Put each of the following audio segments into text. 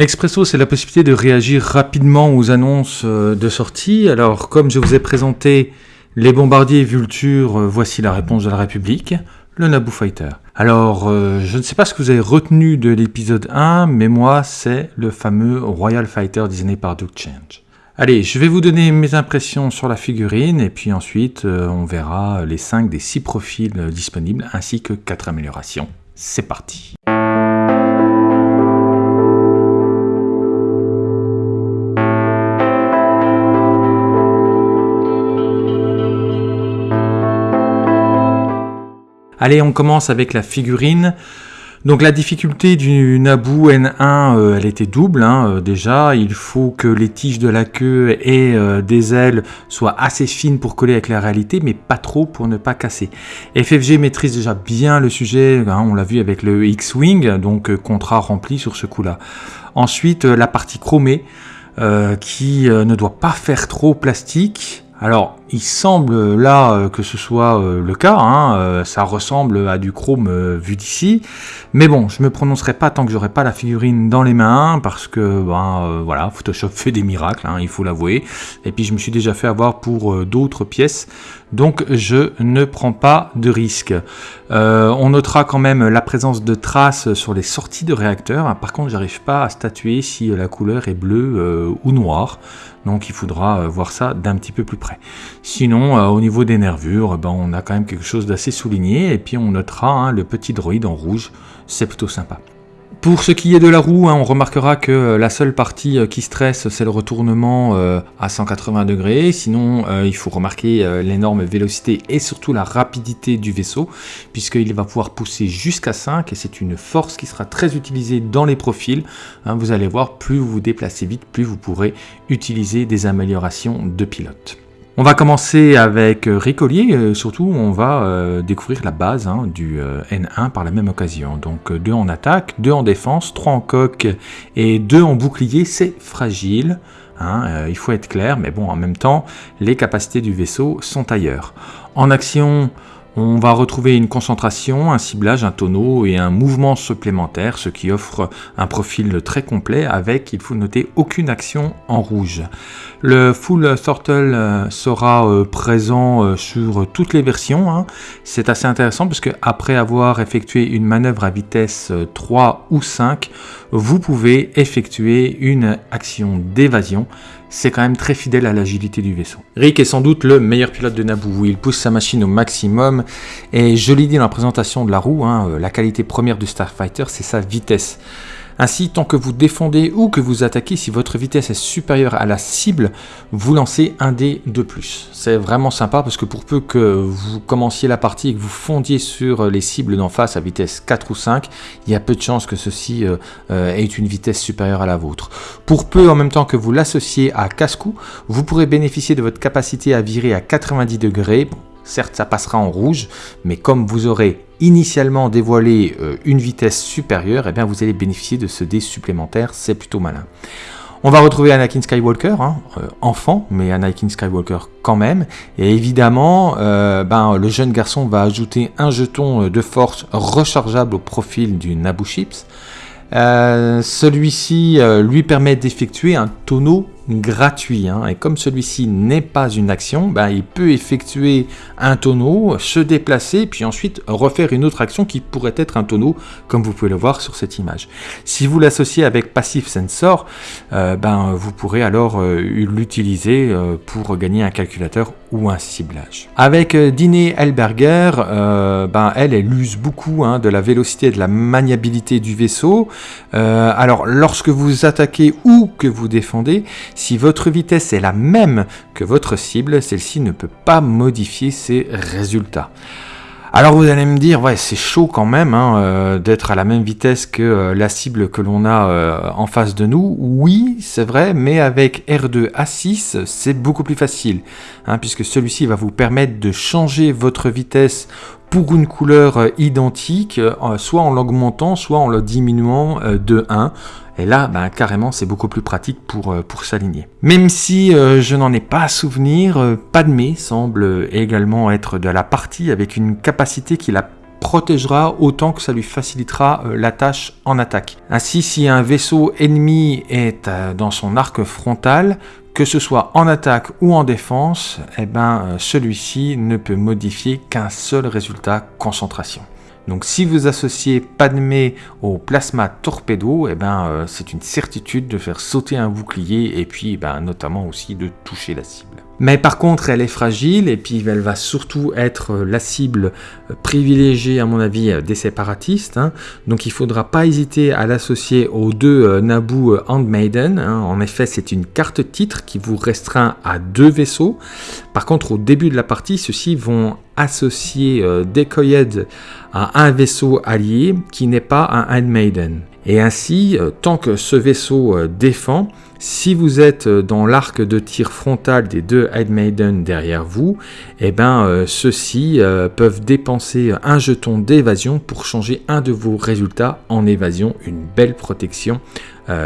L'Expresso, c'est la possibilité de réagir rapidement aux annonces euh, de sortie. Alors, comme je vous ai présenté les bombardiers Vulture, euh, voici la réponse de la République, le Naboo Fighter. Alors, euh, je ne sais pas ce que vous avez retenu de l'épisode 1, mais moi, c'est le fameux Royal Fighter designé par Duke Change. Allez, je vais vous donner mes impressions sur la figurine, et puis ensuite, on verra les 5 des 6 profils disponibles, ainsi que 4 améliorations. C'est parti Allez, on commence avec la figurine. Donc la difficulté du Naboo N1, euh, elle était double hein, euh, déjà. Il faut que les tiges de la queue et euh, des ailes soient assez fines pour coller avec la réalité, mais pas trop pour ne pas casser. FFG maîtrise déjà bien le sujet, hein, on l'a vu avec le X-Wing, donc contrat rempli sur ce coup-là. Ensuite, la partie chromée, qui ne doit pas faire trop plastique. Alors, il semble là euh, que ce soit euh, le cas, hein, euh, ça ressemble à du chrome vu d'ici, mais bon, je me prononcerai pas tant que j'aurai pas la figurine dans les mains, parce que ben voilà, Photoshop fait des miracles, hein, il faut l'avouer, et puis je me suis déjà fait avoir pour d'autres pièces, donc je ne prends pas de risque. on notera quand même la présence de traces sur les sorties de réacteurs, par contre j'arrive pas à statuer si la couleur est bleue ou noire, donc il faudra voir ça d'un petit peu plus près. Sinon, euh, au niveau des nervures, ben, on a quand même quelque chose d'assez souligné. Et puis on notera hein, le petit droïde en rouge, c'est plutôt sympa. Pour ce qui est de la roue, hein, on remarquera que euh, la seule partie euh, qui stresse, c'est le retournement à 180 degrés. Sinon, il faut remarquer l'énorme vélocité et surtout la rapidité du vaisseau, puisqu'il va pouvoir pousser jusqu'à 5, et c'est une force qui sera très utilisée dans les profils. Hein, vous allez voir, plus vous vous déplacez vite, plus vous pourrez utiliser des améliorations de pilote. On va commencer avec euh, Ricolier, euh, surtout on va euh, découvrir la base hein, du N1 par la même occasion. Donc 2 en attaque, 2 en défense, 3 en coque et 2 en bouclier, c'est fragile. Hein, il faut être clair, mais bon, en même temps, les capacités du vaisseau sont ailleurs. En action, on va retrouver une concentration, un ciblage, un tonneau et un mouvement supplémentaire, ce qui offre un profil très complet avec, il faut noter, aucune action en rouge. Le Full Throttle euh, sera euh, présent euh, sur toutes les versions. Hein. C'est assez intéressant parce que après avoir effectué une manœuvre à vitesse 3 ou 5, vous pouvez effectuer une action d'évasion c'est quand même très fidèle à l'agilité du vaisseau. Rick est sans doute le meilleur pilote de Naboo, il pousse sa machine au maximum, et je l'ai dit dans la présentation de la roue, hein, la qualité première du Starfighter, c'est sa vitesse. Ainsi, tant que vous défendez ou que vous attaquez, si votre vitesse est supérieure à la cible, vous lancez un dé de plus. C'est vraiment sympa parce que pour peu que vous commenciez la partie et que vous fondiez sur les cibles d'en face à vitesse 4 ou 5, il y a peu de chances que ceci euh, euh, ait une vitesse supérieure à la vôtre. Pour peu en même temps que vous l'associez à casse-cou, vous pourrez bénéficier de votre capacité à virer à 90 degrés. Certes, ça passera en rouge, mais comme vous aurez initialement dévoilé euh, une vitesse supérieure, eh bien vous allez bénéficier de ce dé supplémentaire, c'est plutôt malin. On va retrouver Anakin Skywalker, hein, euh, enfant, mais Anakin Skywalker quand même. Et évidemment, euh, ben, le jeune garçon va ajouter un jeton de force rechargeable au profil du Naboo Chips. Celui-ci lui permet d'effectuer un tonneau gratuit. Hein. Et comme celui-ci n'est pas une action, ben, il peut effectuer un tonneau, se déplacer, puis ensuite refaire une autre action qui pourrait être un tonneau, comme vous pouvez le voir sur cette image. Si vous l'associez avec Passive Sensor, euh, ben, vous pourrez alors euh, l'utiliser euh, pour gagner un calculateur ou un ciblage. Avec Diné Elberger, ben, elle, elle use beaucoup hein, de la vélocité et de la maniabilité du vaisseau. alors, lorsque vous attaquez ou que vous défendez, si votre vitesse est la même que votre cible, celle-ci ne peut pas modifier ses résultats. Alors vous allez me dire, ouais, c'est chaud quand même hein, euh, d'être à la même vitesse que euh, la cible que l'on a euh, en face de nous. Oui, c'est vrai, mais avec R2 A6, c'est beaucoup plus facile, hein, puisque celui-ci va vous permettre de changer votre vitesse pour une couleur identique, soit en l'augmentant, soit en le diminuant de 1. Et là, ben, carrément, c'est beaucoup plus pratique pour, euh, s'aligner. Même si euh, je n'en ai pas souvenir, euh, Padmé semble également être de la partie avec une capacité qui la protégera autant que ça lui facilitera euh, la tâche en attaque. Ainsi, si un vaisseau ennemi est euh, dans son arc frontal, que ce soit en attaque ou en défense, eh ben, euh, celui-ci ne peut modifier qu'un seul résultat concentration. Donc si vous associez Padmé au plasma torpedo, eh ben, c'est une certitude de faire sauter un bouclier et puis ben, notamment aussi de toucher la cible. Mais par contre, elle est fragile et puis elle va surtout être la cible privilégiée, à mon avis, des séparatistes. Hein. Donc il ne faudra pas hésiter à l'associer aux deux euh, Naboo euh, Handmaiden. Hein. En effet, c'est une carte titre qui vous restreint à deux vaisseaux. Par contre, au début de la partie, ceux-ci vont associer euh, Decoyed à un vaisseau allié qui n'est pas un Handmaiden. Et ainsi, tant que ce vaisseau défend, si vous êtes euh, dans l'arc de tir frontal des deux Maiden derrière vous, eh ben, euh, ceux-ci euh, peuvent dépenser un jeton d'évasion pour changer un de vos résultats en évasion, une belle protection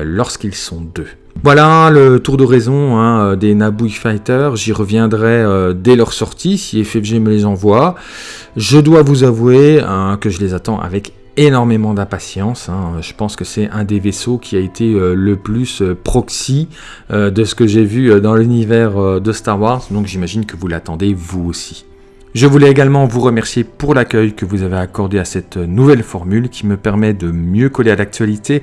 lorsqu'ils sont deux. Voilà le tour de raison hein, des Naboo Fighters, j'y reviendrai dès leur sortie si FFG me les envoie. Je dois vous avouer hein, que je les attends avec énormément d'impatience. Hein. Je pense que c'est un des vaisseaux qui a été euh, le plus euh, proxy euh, de ce que j'ai vu dans l'univers de Star Wars, donc j'imagine que vous l'attendez vous aussi. Je voulais également vous remercier pour l'accueil que vous avez accordé à cette nouvelle formule qui me permet de mieux coller à l'actualité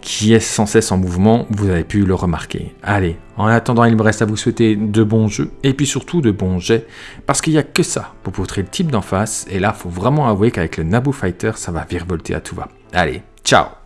qui est sans cesse en mouvement, vous avez pu le remarquer. Allez, en attendant, il me reste à vous souhaiter de bons jeux et puis surtout de bons jets parce qu'il n'y a que ça pour poutrer le type d'en face et là, faut vraiment avouer qu'avec le Naboo Fighter, ça va virevolter à tout va. Allez, ciao